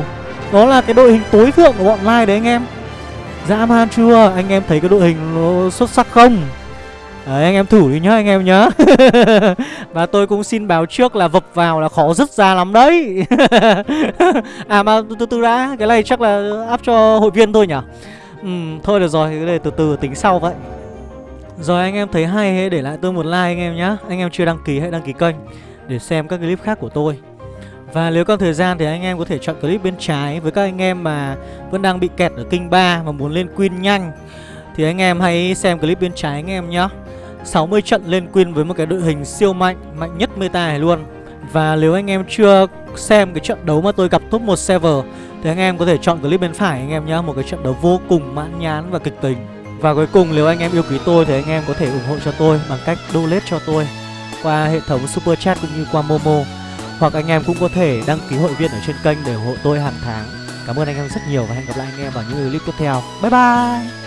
Đó là cái đội hình tối thượng của bọn Lai đấy anh em. Dã man chưa? Anh em thấy cái đội hình nó xuất sắc không? Đấy, anh em thử đi nhá, anh em nhá. Và tôi cũng xin báo trước là vập vào là khó rất ra lắm đấy. À mà từ từ đã, Cái này chắc là áp cho hội viên thôi nhỉ? Ừ thôi được rồi, Cái này từ từ tính sau vậy. Rồi, anh em thấy hay, hãy để lại tôi một like anh em nhá. Anh em chưa đăng ký, hãy đăng ký kênh Để xem các clip khác của tôi. Và nếu có thời gian thì anh em có thể chọn clip bên trái Với các anh em mà vẫn đang bị kẹt ở kinh 3 Mà muốn lên Queen nhanh. Thì anh em hãy xem clip bên trái anh em nhé 60 trận lên Queen với một cái đội hình siêu mạnh Mạnh nhất meta này luôn. Và nếu anh em chưa xem cái trận đấu mà tôi gặp top 1 server, Thì anh em có thể chọn clip bên phải anh em nhé Một cái trận đấu vô cùng mãn nhán và kịch tình Và cuối cùng nếu anh em yêu quý tôi thì anh em có thể ủng hộ cho tôi Bằng cách donate cho tôi Qua hệ thống super chat cũng như qua Momo. Hoặc anh em cũng có thể đăng ký hội viên ở trên kênh để ủng hộ tôi hàng tháng. Cảm ơn anh em rất nhiều và hẹn gặp lại anh em vào những clip tiếp theo. Bye bye!